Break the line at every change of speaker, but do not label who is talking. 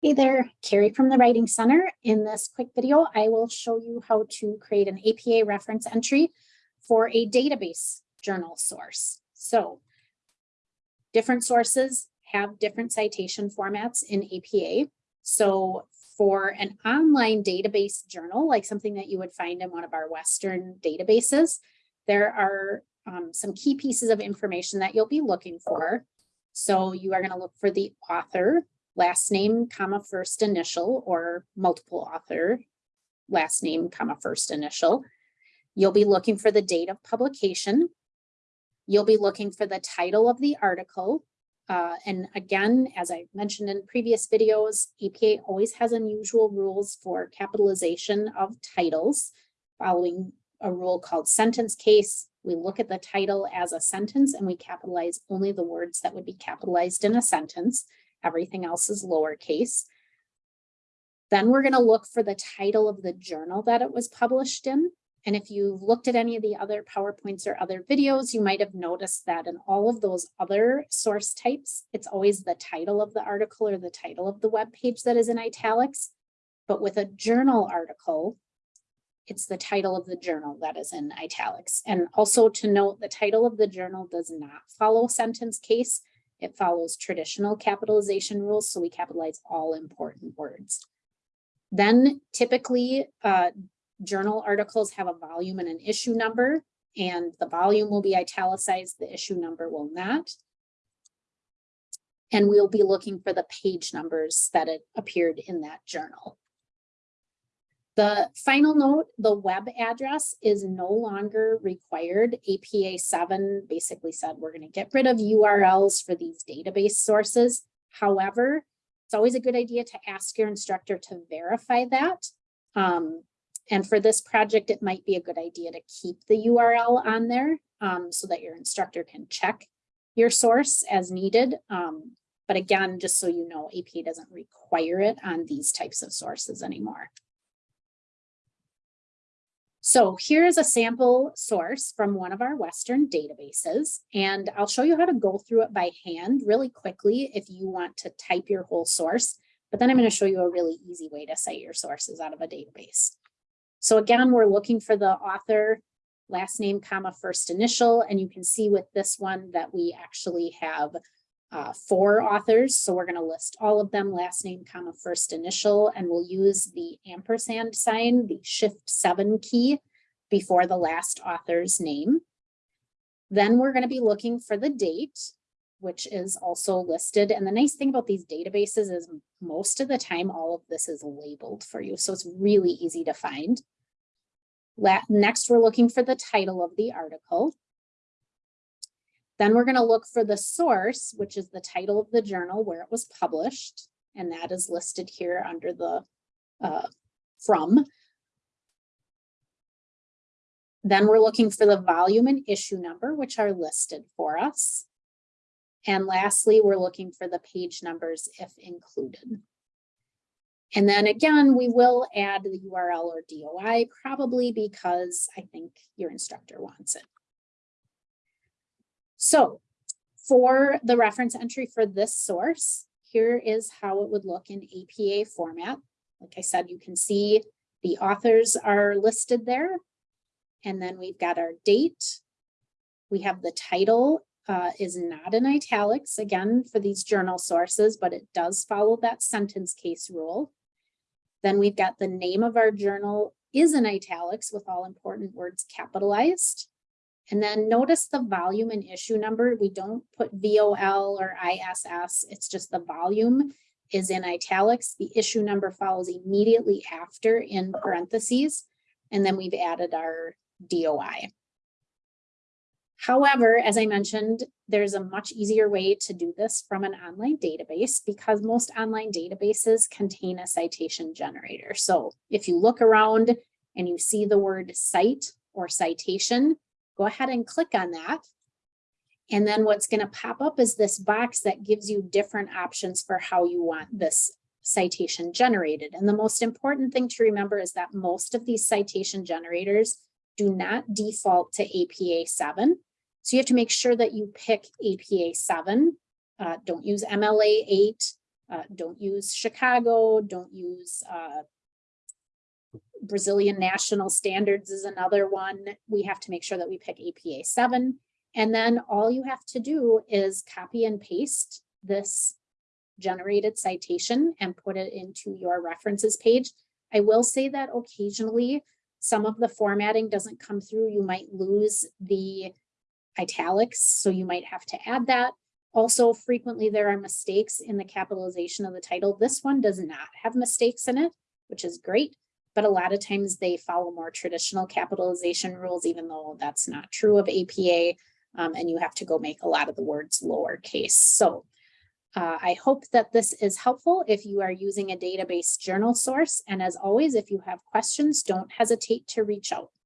Hey there, Carrie from the Writing Center. In this quick video, I will show you how to create an APA reference entry for a database journal source. So different sources have different citation formats in APA. So for an online database journal, like something that you would find in one of our Western databases, there are um, some key pieces of information that you'll be looking for. So you are going to look for the author, last name, comma, first initial, or multiple author, last name, comma, first initial. You'll be looking for the date of publication. You'll be looking for the title of the article. Uh, and again, as I mentioned in previous videos, APA always has unusual rules for capitalization of titles following a rule called sentence case. We look at the title as a sentence and we capitalize only the words that would be capitalized in a sentence. Everything else is lowercase. Then we're going to look for the title of the journal that it was published in. And if you've looked at any of the other PowerPoints or other videos, you might have noticed that in all of those other source types, it's always the title of the article or the title of the web page that is in italics. But with a journal article, it's the title of the journal that is in italics. And also to note, the title of the journal does not follow sentence case. It follows traditional capitalization rules, so we capitalize all important words. Then typically uh, journal articles have a volume and an issue number, and the volume will be italicized, the issue number will not. And we'll be looking for the page numbers that it appeared in that journal. The final note, the web address is no longer required. APA 7 basically said we're going to get rid of URLs for these database sources. However, it's always a good idea to ask your instructor to verify that. Um, and for this project, it might be a good idea to keep the URL on there um, so that your instructor can check your source as needed. Um, but again, just so you know, APA doesn't require it on these types of sources anymore. So here's a sample source from one of our Western databases, and I'll show you how to go through it by hand really quickly if you want to type your whole source, but then I'm going to show you a really easy way to cite your sources out of a database. So again, we're looking for the author, last name, comma, first initial, and you can see with this one that we actually have uh, four authors. So we're going to list all of them, last name, comma, first initial, and we'll use the ampersand sign, the shift seven key before the last author's name. Then we're going to be looking for the date which is also listed. And the nice thing about these databases is most of the time, all of this is labeled for you. So it's really easy to find. Next, we're looking for the title of the article. Then we're going to look for the source, which is the title of the journal where it was published. And that is listed here under the uh, from. Then we're looking for the volume and issue number, which are listed for us. And lastly, we're looking for the page numbers if included. And then again, we will add the URL or DOI probably because I think your instructor wants it. So for the reference entry for this source, here is how it would look in APA format. Like I said, you can see the authors are listed there. And then we've got our date. We have the title uh, is not in italics, again, for these journal sources, but it does follow that sentence case rule. Then we've got the name of our journal is in italics with all important words capitalized. And then notice the volume and issue number. We don't put VOL or ISS. It's just the volume is in italics. The issue number follows immediately after in parentheses. And then we've added our DOI. However, as I mentioned, there's a much easier way to do this from an online database because most online databases contain a citation generator. So if you look around and you see the word cite or citation, go ahead and click on that. And then what's going to pop up is this box that gives you different options for how you want this citation generated. And the most important thing to remember is that most of these citation generators do not default to APA 7. So you have to make sure that you pick APA 7. Uh, don't use MLA 8. Uh, don't use Chicago, don't use, uh, Brazilian national standards is another one. We have to make sure that we pick APA seven. And then all you have to do is copy and paste this generated citation and put it into your references page. I will say that occasionally some of the formatting doesn't come through. You might lose the italics, so you might have to add that. Also, frequently there are mistakes in the capitalization of the title. This one does not have mistakes in it, which is great. But a lot of times they follow more traditional capitalization rules, even though that's not true of APA. Um, and you have to go make a lot of the words lowercase. So uh, I hope that this is helpful if you are using a database journal source. And as always, if you have questions, don't hesitate to reach out.